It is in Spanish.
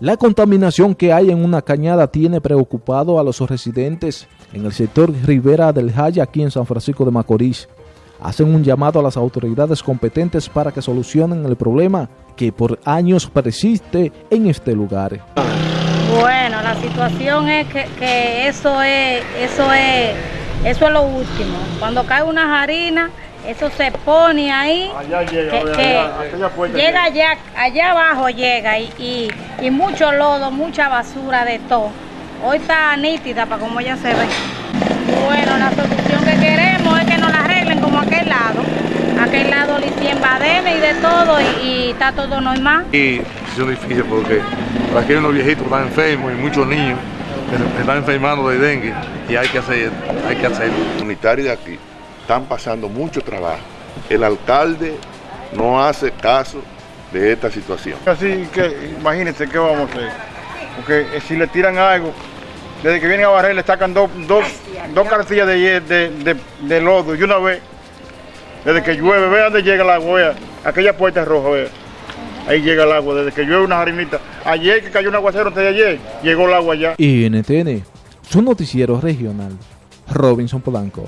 La contaminación que hay en una cañada tiene preocupado a los residentes en el sector Rivera del Jaya aquí en San Francisco de Macorís. Hacen un llamado a las autoridades competentes para que solucionen el problema que por años persiste en este lugar. Bueno, la situación es que, que eso es, eso es, eso es lo último. Cuando cae una harina, eso se pone ahí, Allá llega, que, allá, que llega allá, allá abajo llega y, y, y mucho lodo, mucha basura de todo. Hoy está nítida para como ella se ve. Bueno, la solución que queremos es que nos la arreglen como aquel lado. Aquel lado le hicieron badenes y de todo y, y está todo normal. Y es difícil porque aquí hay unos viejitos que están enfermos y muchos niños están enfermando de dengue y hay que hacer, hay que hacerlo. comunitarios de aquí están pasando mucho trabajo. El alcalde no hace caso de esta situación. Así que imagínense qué vamos a hacer. Porque eh, si le tiran algo, desde que vienen a barrer le sacan dos, dos, dos cartillas de, de, de- de lodo y una vez, desde que llueve, vea dónde llega el agua, vea, aquella puerta es roja, vea. Ahí llega el agua, desde que llueve una harinita. Ayer que cayó un aguacero antes de ayer, llegó el agua ya. NTN, su noticiero regional, Robinson Polanco.